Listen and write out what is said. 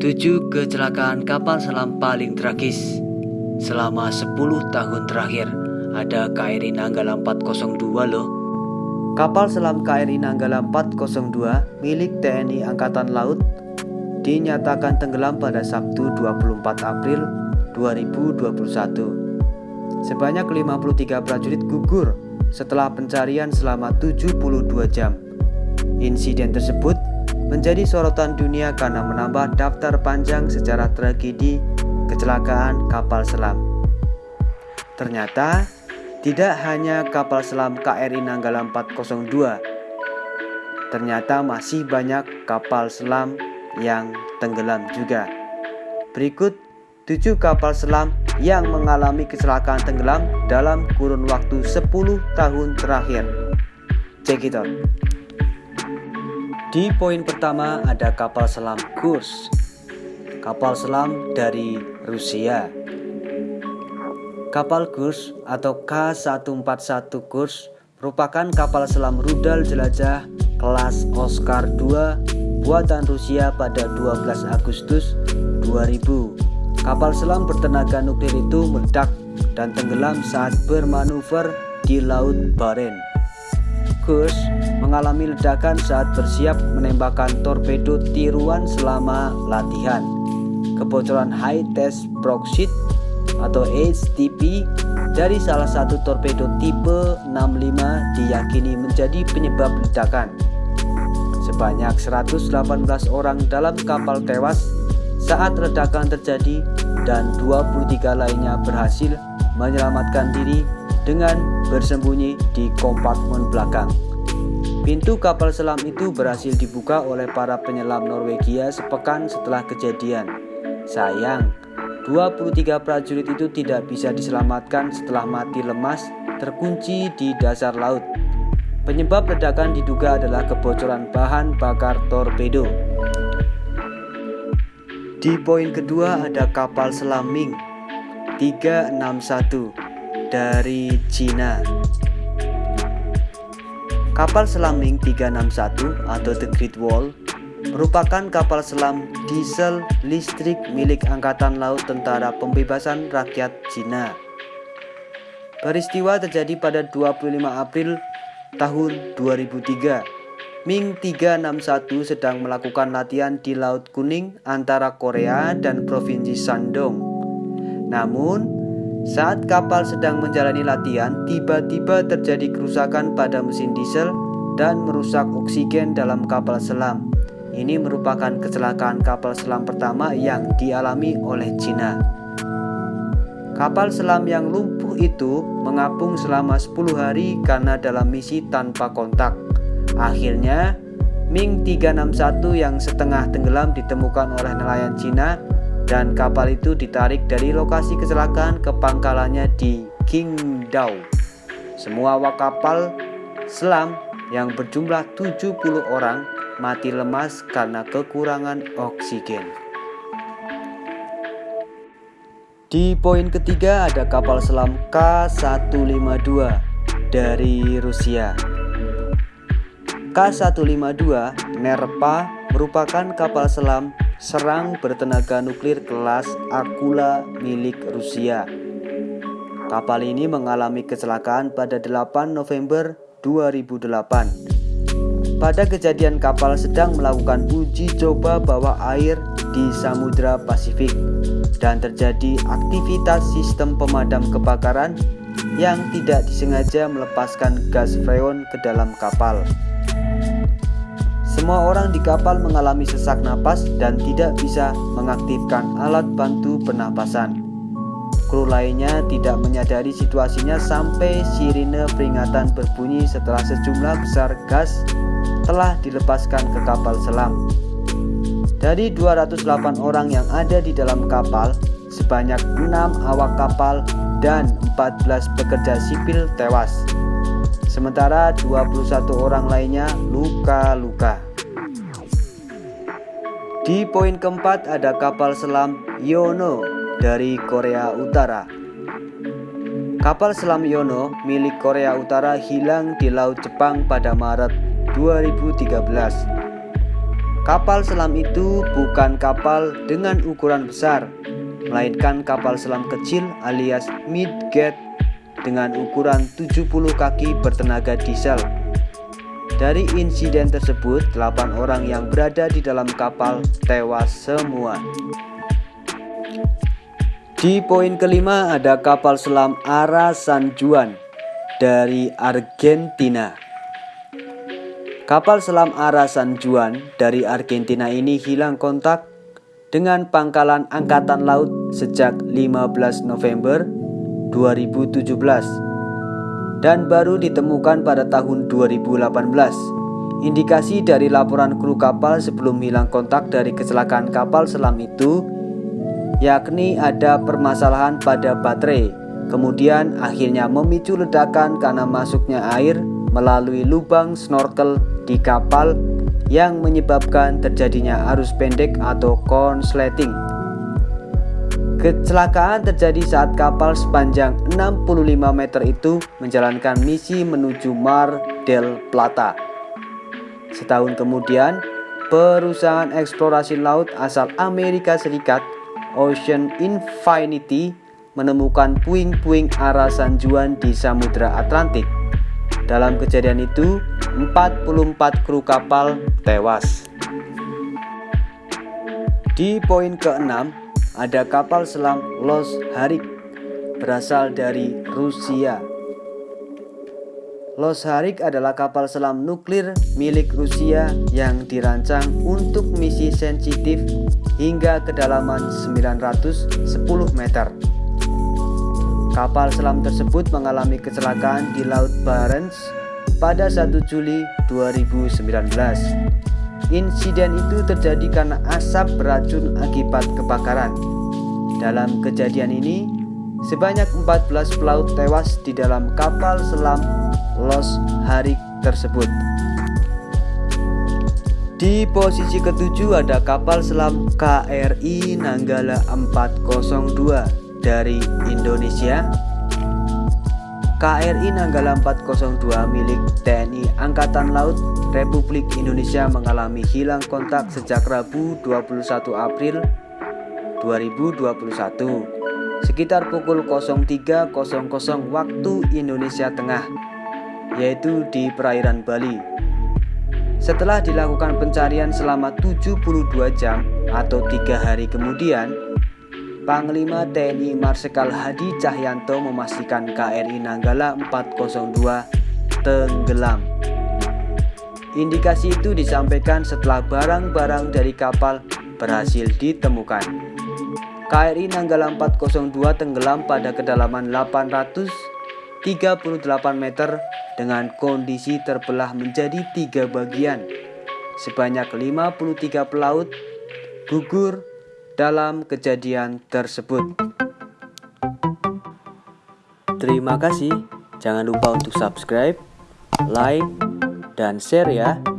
7 kecelakaan kapal selam paling tragis selama 10 tahun terakhir. Ada KRI Nanggala 402 loh. Kapal selam KRI Nanggala 402 milik TNI Angkatan Laut dinyatakan tenggelam pada Sabtu 24 April 2021. Sebanyak 53 prajurit gugur setelah pencarian selama 72 jam. Insiden tersebut menjadi sorotan dunia karena menambah daftar panjang sejarah tragedi kecelakaan kapal selam. Ternyata tidak hanya kapal selam KRI Nanggala 402, ternyata masih banyak kapal selam yang tenggelam juga. Berikut 7 kapal selam yang mengalami kecelakaan tenggelam dalam kurun waktu 10 tahun terakhir. Check. Di poin pertama ada kapal selam Kurs. Kapal selam dari Rusia. Kapal Kurs atau K141 Kurs merupakan kapal selam rudal jelajah kelas Oscar II buatan Rusia pada 12 Agustus 2000. Kapal selam bertenaga nuklir itu meledak dan tenggelam saat bermanuver di Laut Barents. Kurs mengalami ledakan saat bersiap menembakkan torpedo tiruan selama latihan. Kebocoran high test proxit atau HTP dari salah satu torpedo tipe 65 diyakini menjadi penyebab ledakan. Sebanyak 118 orang dalam kapal tewas saat ledakan terjadi dan 23 lainnya berhasil menyelamatkan diri dengan bersembunyi di kompartemen belakang. Pintu kapal selam itu berhasil dibuka oleh para penyelam Norwegia sepekan setelah kejadian. Sayang, 23 prajurit itu tidak bisa diselamatkan setelah mati lemas terkunci di dasar laut. Penyebab ledakan diduga adalah kebocoran bahan bakar torpedo. Di poin kedua ada kapal selam Ming 361 dari Cina. Kapal selam Ming 361 atau The Great Wall merupakan kapal selam diesel listrik milik Angkatan Laut Tentara Pembebasan Rakyat Cina. Peristiwa terjadi pada 25 April tahun 2003. Ming 361 sedang melakukan latihan di Laut Kuning antara Korea dan Provinsi Shandong. Namun, saat kapal sedang menjalani latihan, tiba-tiba terjadi kerusakan pada mesin diesel dan merusak oksigen dalam kapal selam. Ini merupakan kecelakaan kapal selam pertama yang dialami oleh Cina. Kapal selam yang lumpuh itu mengapung selama 10 hari karena dalam misi tanpa kontak. Akhirnya, Ming 361 yang setengah tenggelam ditemukan oleh nelayan Cina dan kapal itu ditarik dari lokasi kecelakaan ke pangkalannya di Qingdao. Semua awak kapal selam yang berjumlah 70 orang mati lemas karena kekurangan oksigen. Di poin ketiga ada kapal selam K152 dari Rusia. K152 Nerpa merupakan kapal selam serang bertenaga nuklir kelas Akula milik Rusia. Kapal ini mengalami kecelakaan pada 8 November 2008. Pada kejadian kapal sedang melakukan uji coba bawah air di Samudra Pasifik dan terjadi aktivitas sistem pemadam kebakaran yang tidak disengaja melepaskan gas freon ke dalam kapal. Semua orang di kapal mengalami sesak napas dan tidak bisa mengaktifkan alat bantu pernapasan. Kru lainnya tidak menyadari situasinya sampai sirine peringatan berbunyi setelah sejumlah besar gas telah dilepaskan ke kapal selam. Dari 208 orang yang ada di dalam kapal, sebanyak 6 awak kapal dan 14 pekerja sipil tewas sementara 21 orang lainnya luka-luka. Di poin keempat ada kapal selam Yono dari Korea Utara. Kapal selam Yono milik Korea Utara hilang di Laut Jepang pada Maret 2013. Kapal selam itu bukan kapal dengan ukuran besar, melainkan kapal selam kecil alias midget dengan ukuran 70 kaki bertenaga diesel. Dari insiden tersebut, 8 orang yang berada di dalam kapal tewas semua. Di poin kelima ada kapal selam Ara San Juan dari Argentina. Kapal selam Ara San Juan dari Argentina ini hilang kontak dengan pangkalan Angkatan Laut sejak 15 November 2017 dan baru ditemukan pada tahun 2018. Indikasi dari laporan kru kapal sebelum hilang kontak dari kecelakaan kapal selam itu yakni ada permasalahan pada baterai, kemudian akhirnya memicu ledakan karena masuknya air melalui lubang snorkel di kapal yang menyebabkan terjadinya arus pendek atau konsleting. Kecelakaan terjadi saat kapal sepanjang 65 meter itu menjalankan misi menuju Mar del Plata. Setahun kemudian, perusahaan eksplorasi laut asal Amerika Serikat, Ocean Infinity, menemukan puing-puing arah San Juan di Samudra Atlantik. Dalam kejadian itu, 44 kru kapal tewas. Di poin ke-6, ada kapal selam Los Harik berasal dari Rusia. Los Harik adalah kapal selam nuklir milik Rusia yang dirancang untuk misi sensitif hingga kedalaman 910 meter. Kapal selam tersebut mengalami kecelakaan di Laut Barents pada 1 Juli 2019. Insiden itu terjadi karena asap beracun akibat kebakaran. Dalam kejadian ini, sebanyak 14 pelaut tewas di dalam kapal selam Los Harik tersebut. Di posisi ketujuh ada kapal selam KRI Nanggala 402 dari Indonesia KRI Nanggala 402 milik TNI Angkatan Laut Republik Indonesia mengalami hilang kontak sejak Rabu 21 April 2021 sekitar pukul 03.00 waktu Indonesia Tengah yaitu di perairan Bali setelah dilakukan pencarian selama 72 jam atau tiga hari kemudian Panglima TNI Marsikal Hadi Cahyanto memastikan KRI Nanggala 402 tenggelam. Indikasi itu disampaikan setelah barang-barang dari kapal berhasil ditemukan. KRI Nanggala 402 tenggelam pada kedalaman 838 meter dengan kondisi terbelah menjadi tiga bagian. Sebanyak 53 pelaut gugur dalam kejadian tersebut. Terima kasih. Jangan lupa untuk subscribe, like, dan share ya.